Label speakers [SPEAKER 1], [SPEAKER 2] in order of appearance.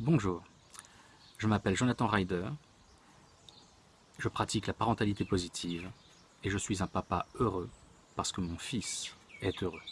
[SPEAKER 1] Bonjour, je m'appelle Jonathan Ryder, je pratique la parentalité positive et je suis un papa heureux parce que mon fils est heureux.